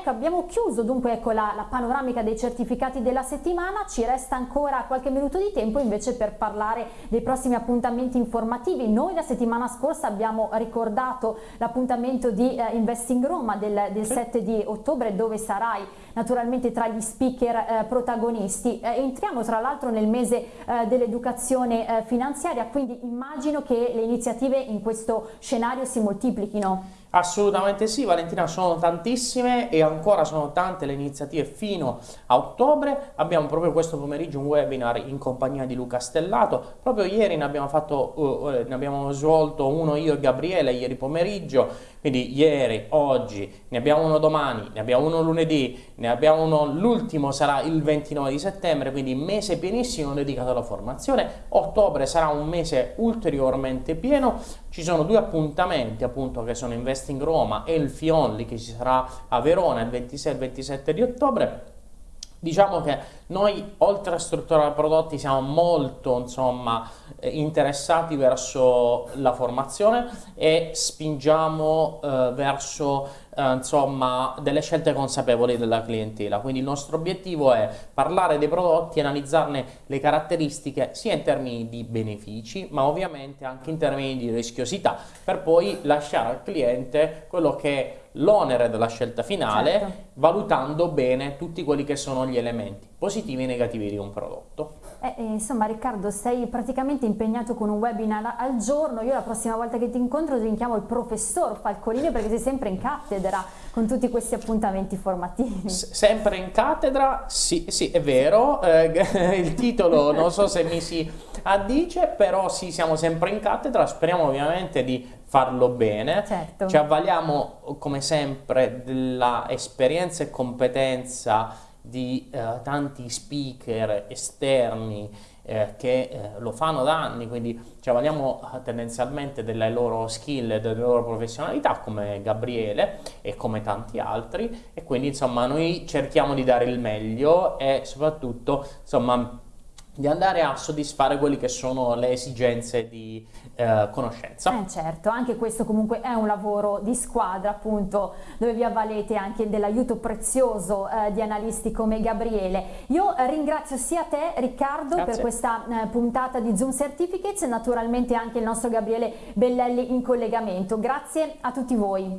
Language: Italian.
Ecco, abbiamo chiuso dunque ecco, la, la, panoramica dei certificati della settimana, ci resta ancora qualche minuto di tempo invece per parlare dei prossimi appuntamenti informativi. Noi la settimana scorsa abbiamo ricordato l'appuntamento di eh, Investing Roma del, del sì. 7 di ottobre dove sarai naturalmente tra gli speaker eh, protagonisti. Eh, entriamo tra l'altro nel mese eh, dell'educazione eh, finanziaria, quindi immagino che le iniziative in questo scenario si moltiplichino. Assolutamente sì, Valentina, sono tantissime e ancora sono tante le iniziative fino a ottobre. Abbiamo proprio questo pomeriggio un webinar in compagnia di Luca Stellato. Proprio ieri ne abbiamo, fatto, uh, ne abbiamo svolto uno io e Gabriele, ieri pomeriggio. Quindi ieri, oggi, ne abbiamo uno domani, ne abbiamo uno lunedì, ne abbiamo uno, l'ultimo sarà il 29 di settembre, quindi mese pienissimo dedicato alla formazione. Ottobre sarà un mese ulteriormente pieno. Ci sono due appuntamenti appunto che sono Investing Roma e il Fionli che ci sarà a Verona il 26 e il 27 di ottobre. Diciamo che noi oltre a strutturare prodotti siamo molto insomma, eh, interessati verso la formazione e spingiamo eh, verso eh, insomma, delle scelte consapevoli della clientela. Quindi il nostro obiettivo è parlare dei prodotti analizzarne le caratteristiche sia in termini di benefici ma ovviamente anche in termini di rischiosità per poi lasciare al cliente quello che è l'onere della scelta finale certo. valutando bene tutti quelli che sono gli elementi positivi e negativi di un prodotto. Eh, eh, insomma Riccardo sei praticamente impegnato con un webinar al giorno, io la prossima volta che ti incontro ti richiamo il professor Falcolini perché sei sempre in cattedra con tutti questi appuntamenti formativi. S sempre in cattedra? Sì, sì è vero, eh, il titolo non so se mi si addice, però sì siamo sempre in cattedra, speriamo ovviamente di farlo bene, certo. ci avvaliamo come sempre della esperienza e competenza di eh, tanti speaker esterni eh, che eh, lo fanno da anni, quindi ci avvaliamo eh, tendenzialmente delle loro skill e delle loro professionalità come Gabriele e come tanti altri e quindi insomma noi cerchiamo di dare il meglio e soprattutto insomma di andare a soddisfare quelle che sono le esigenze di eh, conoscenza. Eh certo, anche questo comunque è un lavoro di squadra appunto dove vi avvalete anche dell'aiuto prezioso eh, di analisti come Gabriele. Io ringrazio sia te Riccardo Grazie. per questa eh, puntata di Zoom Certificates e naturalmente anche il nostro Gabriele Bellelli in collegamento. Grazie a tutti voi.